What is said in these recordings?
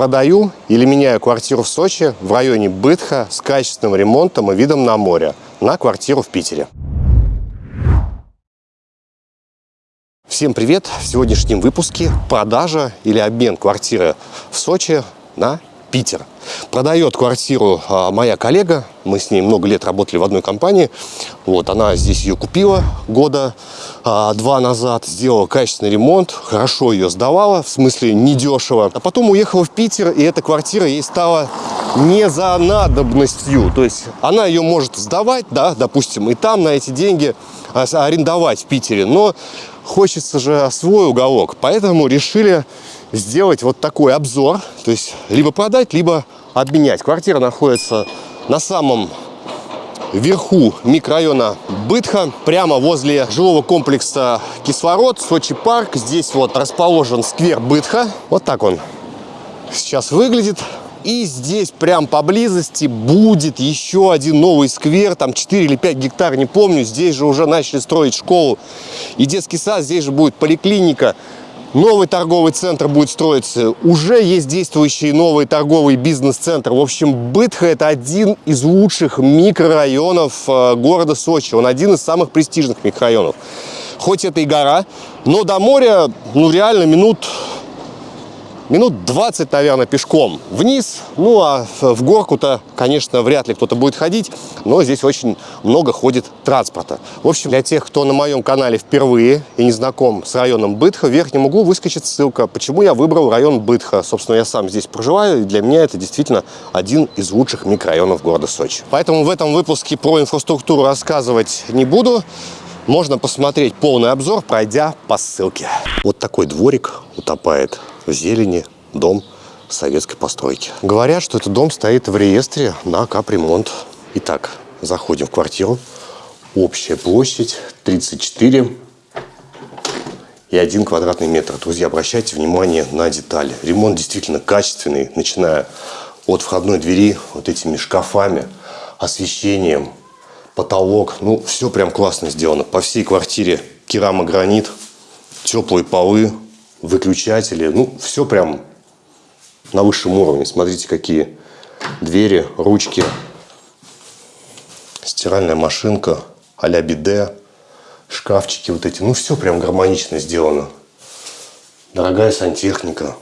продаю или меняю квартиру в Сочи в районе Бытха с качественным ремонтом и видом на море на квартиру в Питере. Всем привет! В сегодняшнем выпуске продажа или обмен квартиры в Сочи на Питер. Продает квартиру а, моя коллега, мы с ней много лет работали в одной компании. Вот, она здесь ее купила года а, два назад, сделала качественный ремонт, хорошо ее сдавала, в смысле недешево. А потом уехала в Питер, и эта квартира ей стала не за надобностью. То есть она ее может сдавать, да, допустим, и там на эти деньги а, арендовать в Питере. Но хочется же свой уголок, поэтому решили сделать вот такой обзор, то есть либо продать, либо обменять. Квартира находится на самом верху микрорайона Бытха, прямо возле жилого комплекса Кислород, Сочи парк. Здесь вот расположен сквер Бытха. Вот так он сейчас выглядит. И здесь прям поблизости будет еще один новый сквер, там 4 или 5 гектар, не помню. Здесь же уже начали строить школу и детский сад, здесь же будет поликлиника. Новый торговый центр будет строиться. Уже есть действующий новый торговый бизнес-центр. В общем, Бытха – это один из лучших микрорайонов э, города Сочи. Он один из самых престижных микрорайонов. Хоть это и гора, но до моря, ну, реально минут минут 20, наверное, пешком вниз. Ну, а в горку-то, конечно, вряд ли кто-то будет ходить, но здесь очень много ходит транспорта. В общем, для тех, кто на моем канале впервые и не знаком с районом Бытха, в верхнем углу выскочит ссылка, почему я выбрал район Бытха. Собственно, я сам здесь проживаю, и для меня это действительно один из лучших микрорайонов города Сочи. Поэтому в этом выпуске про инфраструктуру рассказывать не буду. Можно посмотреть полный обзор, пройдя по ссылке. Вот такой дворик утопает зелени дом советской постройки. Говорят, что этот дом стоит в реестре на капремонт. Итак, заходим в квартиру. Общая площадь 34 и 1 квадратный метр. Друзья, обращайте внимание на детали. Ремонт действительно качественный, начиная от входной двери вот этими шкафами, освещением, потолок. Ну, все прям классно сделано. По всей квартире керамогранит, теплые полы, выключатели. Ну, все прям на высшем уровне. Смотрите, какие двери, ручки, стиральная машинка, а-ля биде, шкафчики вот эти. Ну, все прям гармонично сделано. Дорогая сантехника.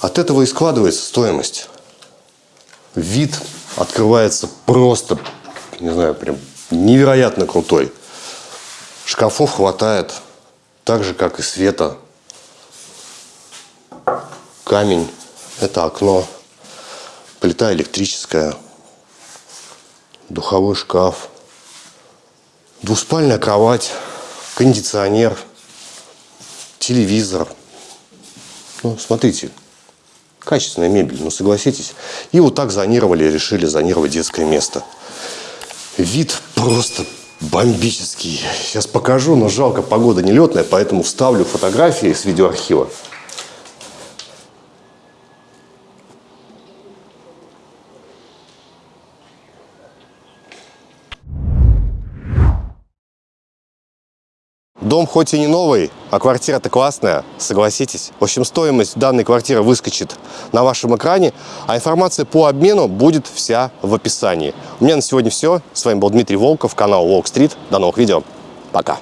От этого и складывается стоимость. Вид открывается просто, не знаю, прям невероятно крутой. Шкафов хватает, так же, как и света камень, это окно, плита электрическая, духовой шкаф, двуспальная кровать, кондиционер, телевизор. Ну, смотрите, качественная мебель, ну согласитесь. И вот так зонировали, решили зонировать детское место. Вид просто бомбический. Сейчас покажу, но жалко, погода нелетная, поэтому вставлю фотографии с видеоархива. Дом хоть и не новый, а квартира-то классная, согласитесь. В общем, стоимость данной квартиры выскочит на вашем экране, а информация по обмену будет вся в описании. У меня на сегодня все. С вами был Дмитрий Волков, канал Волк Стрит. До новых видео. Пока.